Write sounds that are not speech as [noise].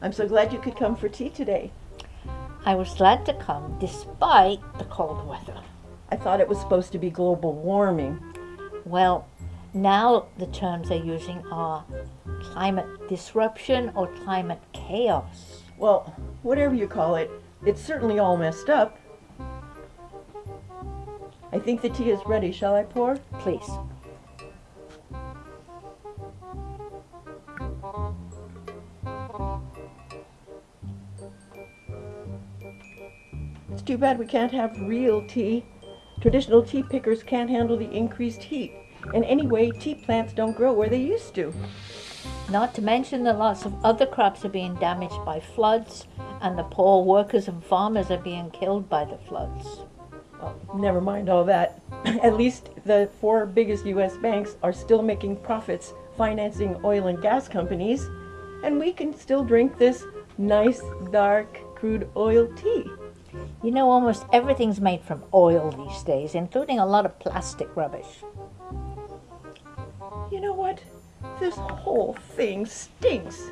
I'm so glad you could come for tea today. I was glad to come despite the cold weather. I thought it was supposed to be global warming. Well, now the terms they're using are climate disruption or climate chaos. Well, whatever you call it, it's certainly all messed up. I think the tea is ready. Shall I pour? Please. Too bad we can't have real tea. Traditional tea pickers can't handle the increased heat. And anyway, tea plants don't grow where they used to. Not to mention that lots of other crops are being damaged by floods, and the poor workers and farmers are being killed by the floods. Well, never mind all that. [clears throat] At least the four biggest US banks are still making profits financing oil and gas companies, and we can still drink this nice, dark, crude oil tea. You know, almost everything's made from oil these days, including a lot of plastic rubbish. You know what? This whole thing stinks.